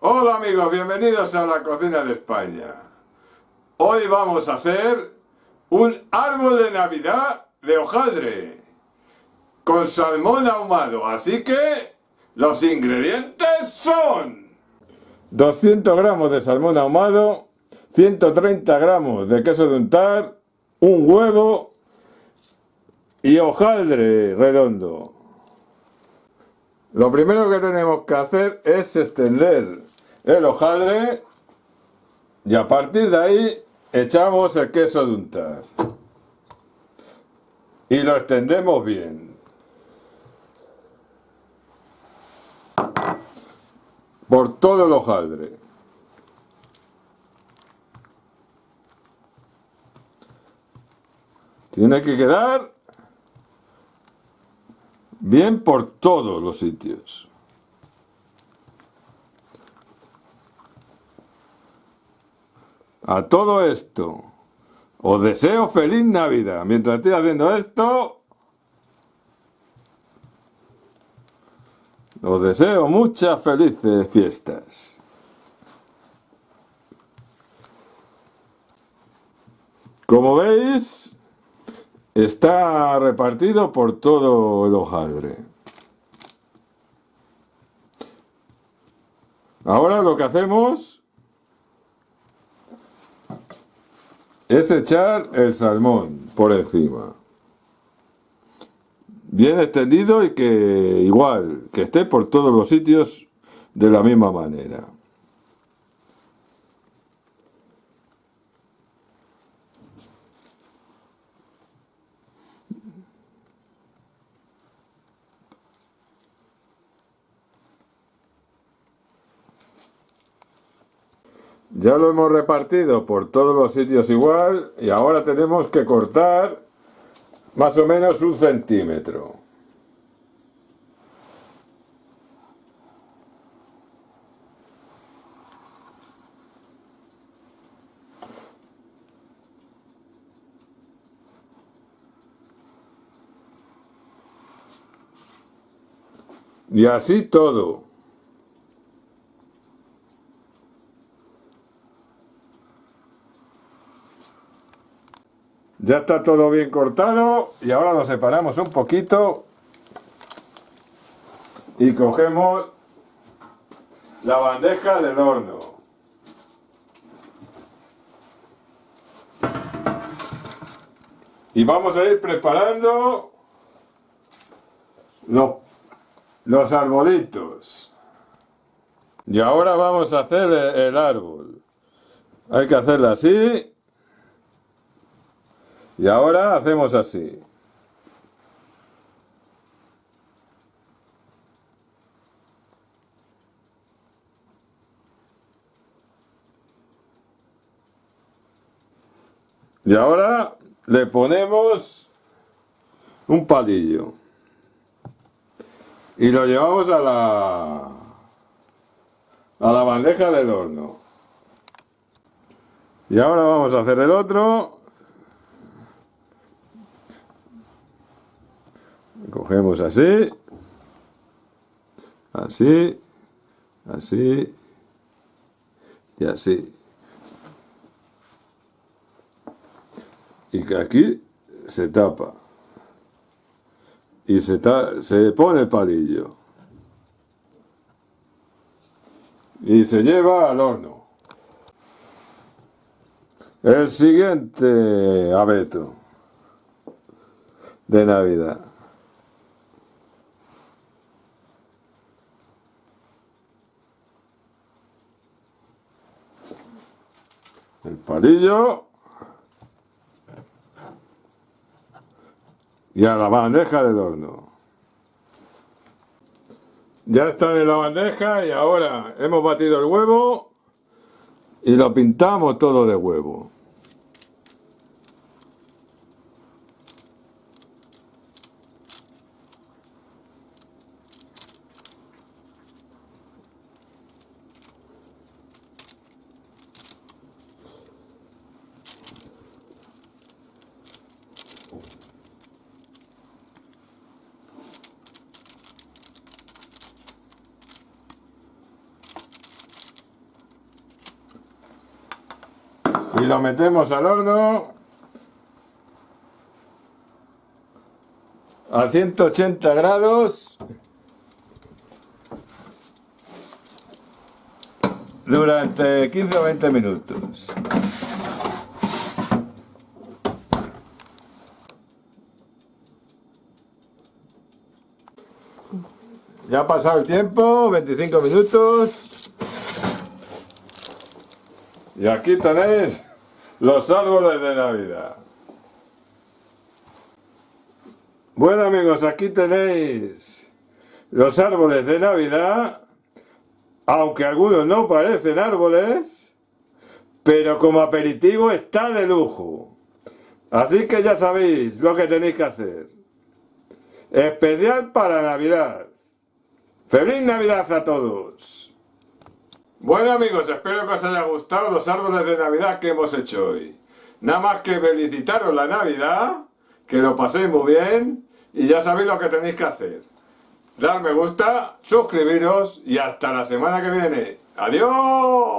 Hola amigos, bienvenidos a la cocina de España. Hoy vamos a hacer un árbol de Navidad de hojaldre con salmón ahumado, así que los ingredientes son 200 gramos de salmón ahumado, 130 gramos de queso de untar, un huevo y hojaldre redondo. Lo primero que tenemos que hacer es extender el hojaldre y a partir de ahí echamos el queso de untar y lo extendemos bien. Por todo el hojaldre. Tiene que quedar bien por todos los sitios. A todo esto, os deseo feliz Navidad. Mientras estoy haciendo esto, os deseo muchas felices fiestas. Como veis, está repartido por todo el hojaldre. Ahora lo que hacemos es echar el salmón por encima. Bien extendido y que igual, que esté por todos los sitios de la misma manera. Ya lo hemos repartido por todos los sitios igual y ahora tenemos que cortar más o menos un centímetro. Y así todo. Ya está todo bien cortado y ahora lo separamos un poquito y cogemos la bandeja del horno. Y vamos a ir preparando los, los arbolitos. Y ahora vamos a hacer el árbol. Hay que hacerlo así y ahora hacemos así. Y ahora le ponemos un palillo. Y lo llevamos a la, a la bandeja del horno. Y ahora vamos a hacer el otro cogemos así, así, así y así. Y que aquí se tapa. Y se, se pone el palillo. Y se lleva al horno. El siguiente abeto de Navidad. el palillo y a la bandeja del horno. Ya está en la bandeja y ahora hemos batido el huevo y lo pintamos todo de huevo. Y lo metemos al horno a 180 grados durante 15 o 20 minutos. Ya ha pasado el tiempo, 25 minutos. Y aquí tenéis los árboles de Navidad. Bueno amigos, aquí tenéis los árboles de Navidad, aunque algunos no parecen árboles, pero como aperitivo está de lujo. Así que ya sabéis lo que tenéis que hacer. Especial para Navidad. ¡Feliz Navidad a todos! Bueno amigos, espero que os haya gustado los árboles de Navidad que hemos hecho hoy. Nada más que felicitaros la Navidad, que lo paséis muy bien y ya sabéis lo que tenéis que hacer. Dar me gusta, suscribiros y hasta la semana que viene. ¡Adiós!